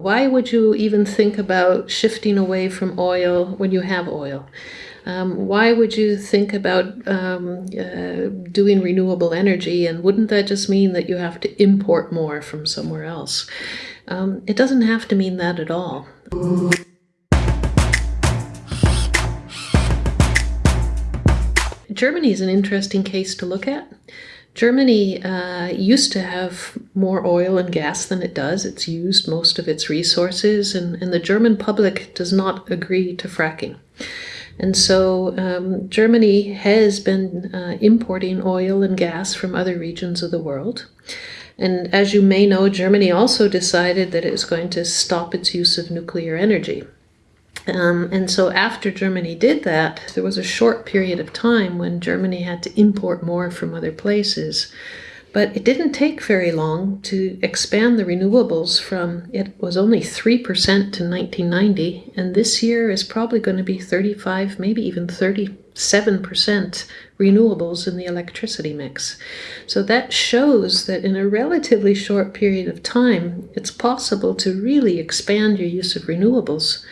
Why would you even think about shifting away from oil when you have oil? Um, why would you think about um, uh, doing renewable energy? And wouldn't that just mean that you have to import more from somewhere else? Um, it doesn't have to mean that at all. Germany is an interesting case to look at. Germany uh, used to have more oil and gas than it does. It's used most of its resources, and, and the German public does not agree to fracking. And so um, Germany has been uh, importing oil and gas from other regions of the world. And as you may know, Germany also decided that it was going to stop its use of nuclear energy. Um, and so after Germany did that, there was a short period of time when Germany had to import more from other places. But it didn't take very long to expand the renewables from, it was only 3% to 1990, and this year is probably going to be 35, maybe even 37% renewables in the electricity mix. So that shows that in a relatively short period of time, it's possible to really expand your use of renewables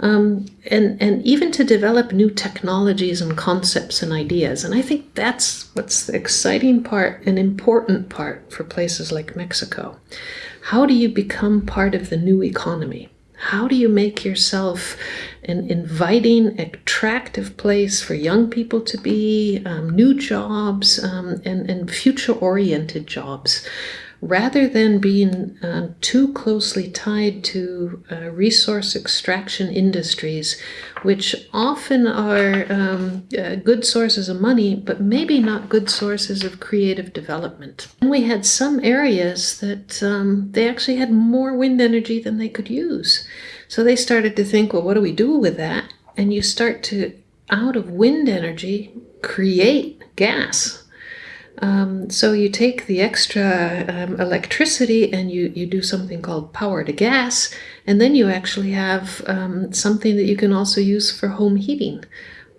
um, and, and even to develop new technologies and concepts and ideas. And I think that's what's the exciting part and important part for places like Mexico. How do you become part of the new economy? How do you make yourself an inviting, attractive place for young people to be, um, new jobs, um, and, and future-oriented jobs? Rather than being uh, too closely tied to uh, resource extraction industries, which often are um, uh, good sources of money, but maybe not good sources of creative development. And we had some areas that um, they actually had more wind energy than they could use. So they started to think, well, what do we do with that? And you start to, out of wind energy, create gas um, so you take the extra um, electricity and you, you do something called power to gas, and then you actually have um, something that you can also use for home heating.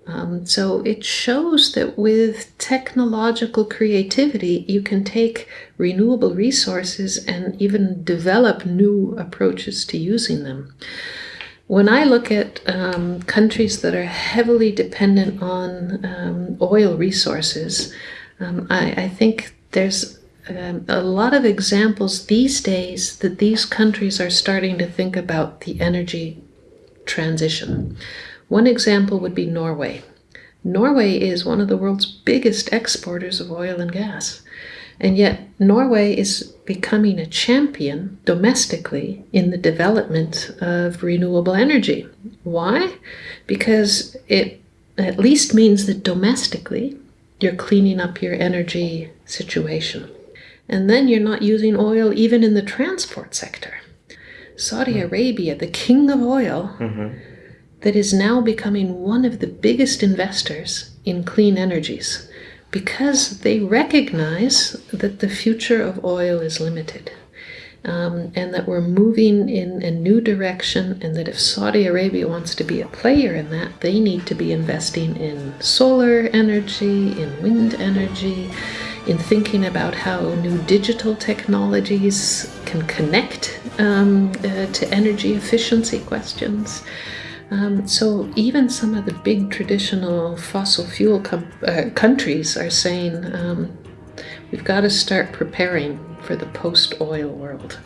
Um, so it shows that with technological creativity, you can take renewable resources and even develop new approaches to using them. When I look at um, countries that are heavily dependent on um, oil resources, um, I, I, think there's um, a lot of examples these days that these countries are starting to think about the energy transition. One example would be Norway. Norway is one of the world's biggest exporters of oil and gas. And yet Norway is becoming a champion domestically in the development of renewable energy. Why? Because it at least means that domestically you're cleaning up your energy situation. And then you're not using oil even in the transport sector. Saudi mm. Arabia, the king of oil, mm-hmm. that is now becoming one of the biggest investors in clean energies because they recognize that the future of oil is limited um, and that we're moving in a new direction and that if Saudi Arabia wants to be a player in that, they need to be investing in solar energy, in wind energy, in thinking about how new digital technologies can connect um, uh, to energy efficiency questions. Um, so even some of the big traditional fossil fuel uh, countries are saying um, we've got to start preparing for the post-oil world.